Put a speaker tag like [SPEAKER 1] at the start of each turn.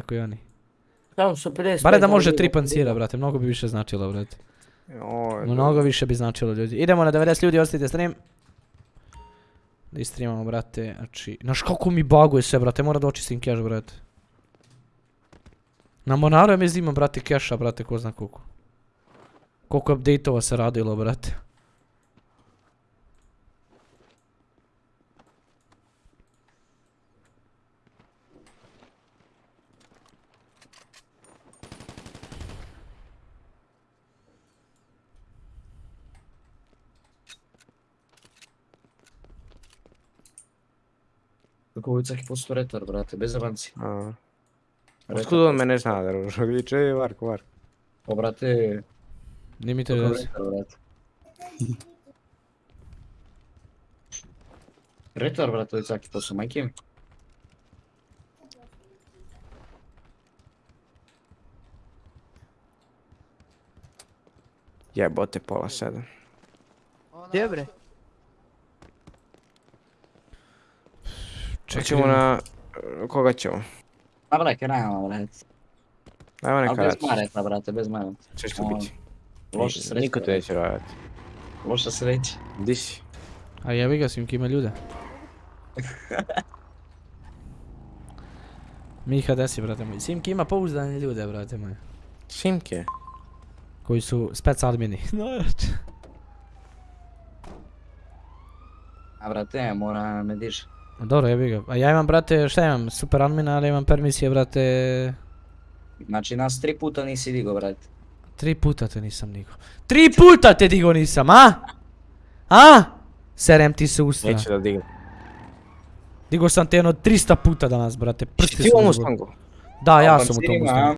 [SPEAKER 1] tako i oni.
[SPEAKER 2] Samo su 50.
[SPEAKER 1] Bare da može tri pancira, brate, mnogo bi više značilo, brate.
[SPEAKER 3] Joj,
[SPEAKER 1] Mnogo više bi značilo, ljudi. Idemo na 90 ljudi, ostavite stream. Da istreamamo, brate, znači... Znaš kako mi baguje sve, brate, mora da očistim cache, brate. Na Monaru je mi zima, brate, keša, brate, ko zna koliko. Koliko update-ova se radilo, brate.
[SPEAKER 2] Каковица хипосто ретар,
[SPEAKER 3] брате, без аванси. А. Откуда ме не знае да
[SPEAKER 2] рожа, виче,
[SPEAKER 1] Варко, Варко. О,
[SPEAKER 2] брате...
[SPEAKER 1] Не
[SPEAKER 2] ми те да брате. Ретар, брате, лица майки ми.
[SPEAKER 3] Jebote, pola sedam.
[SPEAKER 4] Gdje bre?
[SPEAKER 1] Čekaj,
[SPEAKER 3] Hoćemo na... Koga ćemo?
[SPEAKER 2] Ma brate, nema, brate.
[SPEAKER 3] Ajmo
[SPEAKER 2] Ali
[SPEAKER 3] neka
[SPEAKER 2] bez
[SPEAKER 3] rad.
[SPEAKER 2] mareta, brate, bez mareta.
[SPEAKER 3] Će
[SPEAKER 2] Ono,
[SPEAKER 3] biti.
[SPEAKER 2] Loša sreća.
[SPEAKER 3] Niko te neće raditi.
[SPEAKER 2] Loša sreća.
[SPEAKER 3] Di si?
[SPEAKER 1] A jebi ga, Simki ima ljude. Miha, gdje si, brate moj? Simki ima pouzdane ljude, brate moj.
[SPEAKER 3] Simke.
[SPEAKER 1] Koji su spec admini. Znači.
[SPEAKER 2] A brate, mora me diži.
[SPEAKER 1] Dobro, jebi ga. A ja imam, brate, šta imam? Super admina, ali imam permisije, brate...
[SPEAKER 2] Znači, nas tri puta nisi digo, brate.
[SPEAKER 1] Tri puta te nisam digo. Tri puta te digo nisam, a? A? Serem ti se usta.
[SPEAKER 3] Neće da digne.
[SPEAKER 1] Digo sam te jedno 300 puta danas, brate. Prsti
[SPEAKER 3] Ti u?
[SPEAKER 1] Da, ja sam u tom.